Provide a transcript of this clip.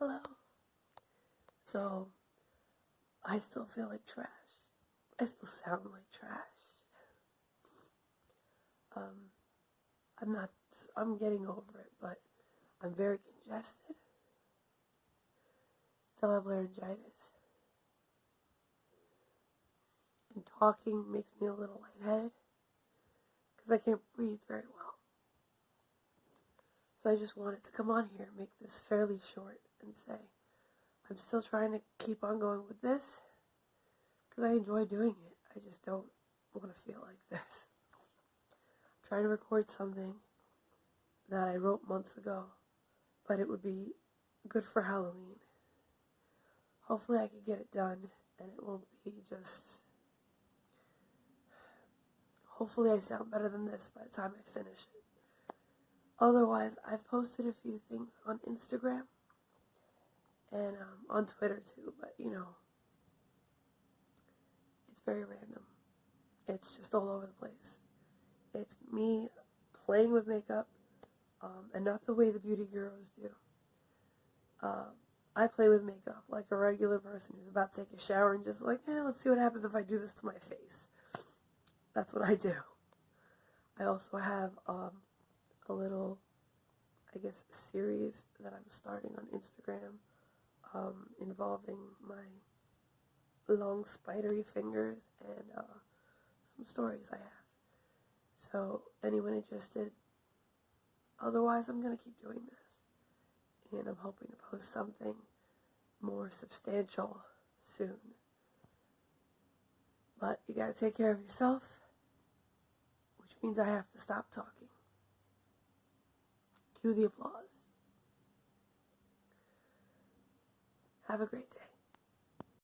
Hello. So, I still feel like trash. I still sound like trash. Um, I'm not, I'm getting over it, but I'm very congested. Still have laryngitis. And talking makes me a little lightheaded because I can't breathe very well. I just wanted to come on here, make this fairly short, and say I'm still trying to keep on going with this because I enjoy doing it. I just don't want to feel like this. I'm trying to record something that I wrote months ago, but it would be good for Halloween. Hopefully, I can get it done and it won't be just. Hopefully, I sound better than this by the time I finish it. Otherwise, I've posted a few things on Instagram and um, on Twitter too, but you know, it's very random. It's just all over the place. It's me playing with makeup um, and not the way the beauty gurus do. Uh, I play with makeup like a regular person who's about to take a shower and just like, eh, let's see what happens if I do this to my face. That's what I do. I also have um, a little, I guess, series that I'm starting on Instagram um, involving my long spidery fingers and uh, some stories I have. So, anyone interested? Otherwise, I'm going to keep doing this. And I'm hoping to post something more substantial soon. But you gotta take care of yourself, which means I have to stop talking. Cue the applause. Have a great day.